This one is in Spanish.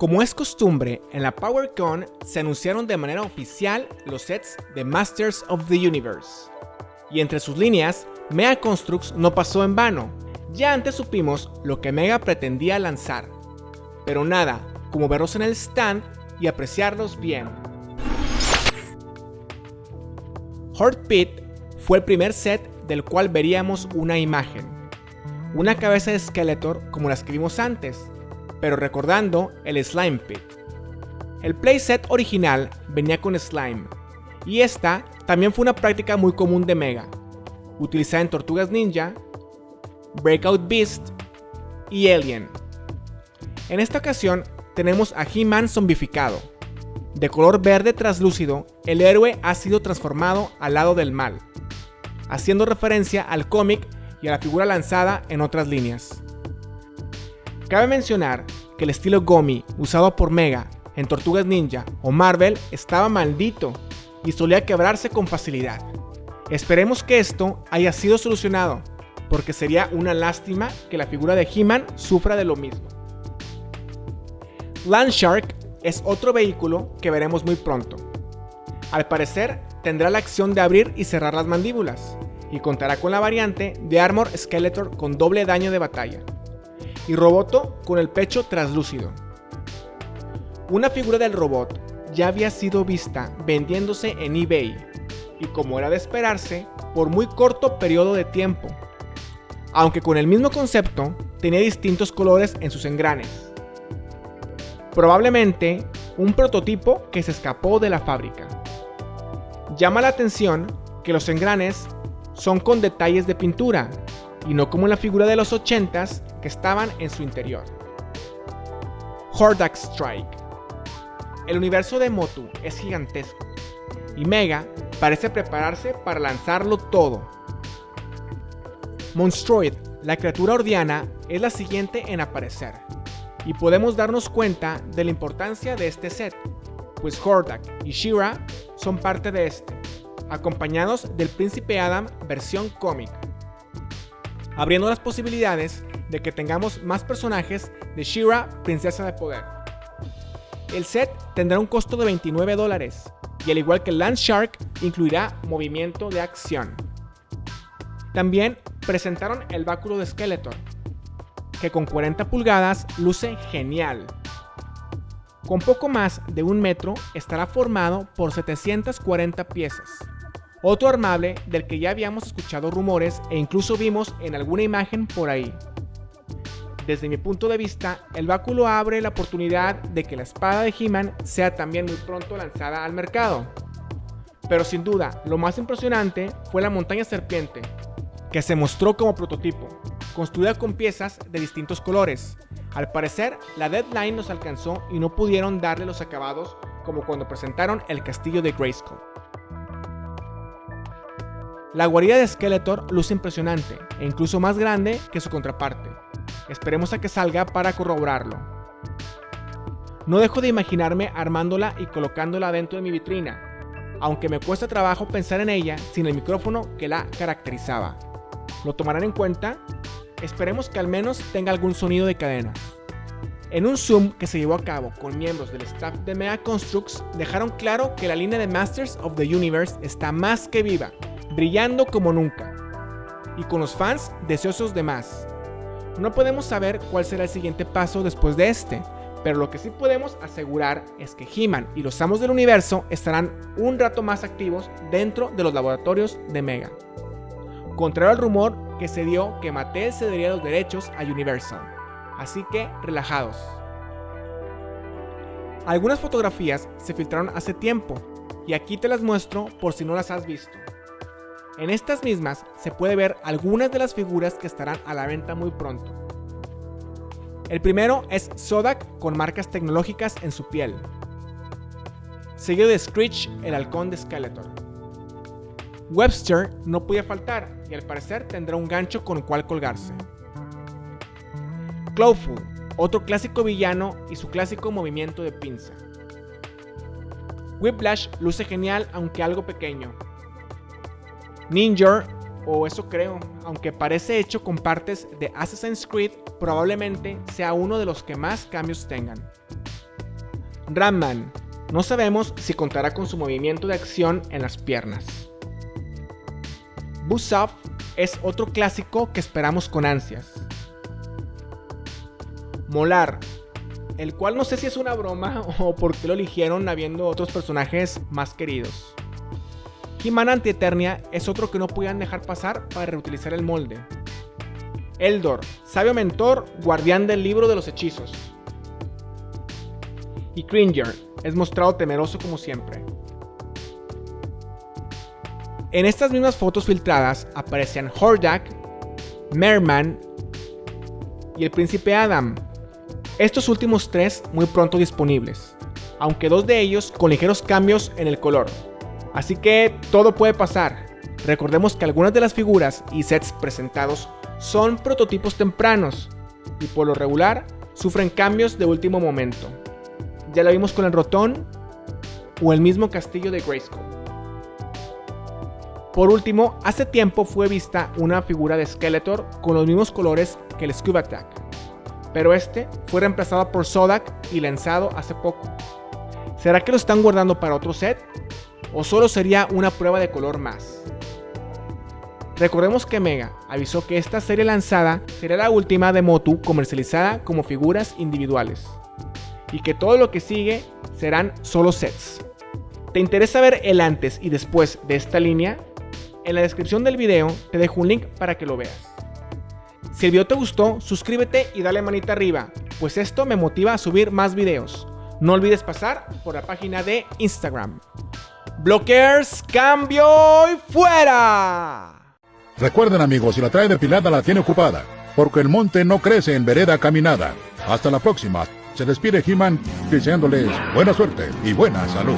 Como es costumbre, en la PowerCon se anunciaron de manera oficial los sets de Masters of the Universe. Y entre sus líneas, Mega Constructs no pasó en vano. Ya antes supimos lo que Mega pretendía lanzar. Pero nada, como verlos en el stand y apreciarlos bien. Horde Pit fue el primer set del cual veríamos una imagen. Una cabeza de Skeletor como las que vimos antes, pero recordando el Slime Pit. El playset original venía con Slime, y esta también fue una práctica muy común de Mega, utilizada en Tortugas Ninja, Breakout Beast y Alien. En esta ocasión tenemos a He-Man zombificado. De color verde traslúcido, el héroe ha sido transformado al lado del mal, haciendo referencia al cómic y a la figura lanzada en otras líneas. Cabe mencionar que el estilo Gomi usado por Mega en Tortugas Ninja o Marvel estaba maldito y solía quebrarse con facilidad. Esperemos que esto haya sido solucionado, porque sería una lástima que la figura de He-Man sufra de lo mismo. Landshark es otro vehículo que veremos muy pronto. Al parecer tendrá la acción de abrir y cerrar las mandíbulas, y contará con la variante de Armor Skeletor con doble daño de batalla, y Roboto con el pecho traslúcido. Una figura del robot ya había sido vista vendiéndose en eBay, y como era de esperarse, por muy corto periodo de tiempo, aunque con el mismo concepto, tenía distintos colores en sus engranes. Probablemente un prototipo que se escapó de la fábrica. Llama la atención que los engranes son con detalles de pintura, y no como en la figura de los 80s que estaban en su interior. Hordak Strike. El universo de Motu es gigantesco, y Mega parece prepararse para lanzarlo todo. Monstroid, la criatura ordiana, es la siguiente en aparecer, y podemos darnos cuenta de la importancia de este set, pues Hordak y Shira son parte de este, acompañados del Príncipe Adam versión cómic, abriendo las posibilidades de que tengamos más personajes de Shira, Princesa de Poder. El set tendrá un costo de 29 dólares, y al igual que Land Shark, incluirá movimiento de acción. También presentaron el báculo de Skeletor, que con 40 pulgadas luce genial. Con poco más de un metro estará formado por 740 piezas. Otro armable del que ya habíamos escuchado rumores e incluso vimos en alguna imagen por ahí. Desde mi punto de vista, el báculo abre la oportunidad de que la espada de He-Man sea también muy pronto lanzada al mercado. Pero sin duda, lo más impresionante fue la montaña serpiente, que se mostró como prototipo, construida con piezas de distintos colores. Al parecer, la deadline nos alcanzó y no pudieron darle los acabados como cuando presentaron el castillo de Grayskull. La guarida de Skeletor luce impresionante e incluso más grande que su contraparte. Esperemos a que salga para corroborarlo. No dejo de imaginarme armándola y colocándola dentro de mi vitrina, aunque me cuesta trabajo pensar en ella sin el micrófono que la caracterizaba. ¿Lo tomarán en cuenta? Esperemos que al menos tenga algún sonido de cadena. En un Zoom que se llevó a cabo con miembros del staff de Mega Constructs, dejaron claro que la línea de Masters of the Universe está más que viva, brillando como nunca, y con los fans deseosos de más. No podemos saber cuál será el siguiente paso después de este, pero lo que sí podemos asegurar es que He-Man y los amos del universo estarán un rato más activos dentro de los laboratorios de Mega contrario al rumor que se dio que Mattel cedería los derechos a Universal. Así que relajados. Algunas fotografías se filtraron hace tiempo y aquí te las muestro por si no las has visto. En estas mismas se puede ver algunas de las figuras que estarán a la venta muy pronto. El primero es Sodak con marcas tecnológicas en su piel. Seguido de Screech, el halcón de Skeletor. Webster no podía faltar y al parecer tendrá un gancho con el cual colgarse. Clawful, otro clásico villano y su clásico movimiento de pinza. Whiplash luce genial aunque algo pequeño. Ninja, o eso creo, aunque parece hecho con partes de Assassin's Creed, probablemente sea uno de los que más cambios tengan. Ramman. No sabemos si contará con su movimiento de acción en las piernas. Busov es otro clásico que esperamos con ansias. Molar, el cual no sé si es una broma o por qué lo eligieron habiendo otros personajes más queridos. He-Man Antieternia es otro que no podían dejar pasar para reutilizar el molde. Eldor, sabio mentor, guardián del libro de los hechizos. Y Cringer, es mostrado temeroso como siempre. En estas mismas fotos filtradas aparecían Hordak, Merman y el príncipe Adam. Estos últimos tres muy pronto disponibles, aunque dos de ellos con ligeros cambios en el color. Así que todo puede pasar. Recordemos que algunas de las figuras y sets presentados son prototipos tempranos y por lo regular sufren cambios de último momento. Ya lo vimos con el Rotón o el mismo castillo de Grayskull. Por último, hace tiempo fue vista una figura de Skeletor con los mismos colores que el Scuba Attack, pero este fue reemplazado por Sodak y lanzado hace poco. ¿Será que lo están guardando para otro set? ¿O solo sería una prueba de color más? Recordemos que Mega avisó que esta serie lanzada será la última de Motu comercializada como figuras individuales y que todo lo que sigue serán solo sets. ¿Te interesa ver el antes y después de esta línea? En la descripción del video te dejo un link para que lo veas. Si el video te gustó, suscríbete y dale manita arriba, pues esto me motiva a subir más videos. No olvides pasar por la página de Instagram. Blockers, cambio y fuera. Recuerden amigos, si la trae depilada la tiene ocupada, porque el monte no crece en vereda caminada. Hasta la próxima. Se despide He-Man deseándoles buena suerte y buena salud.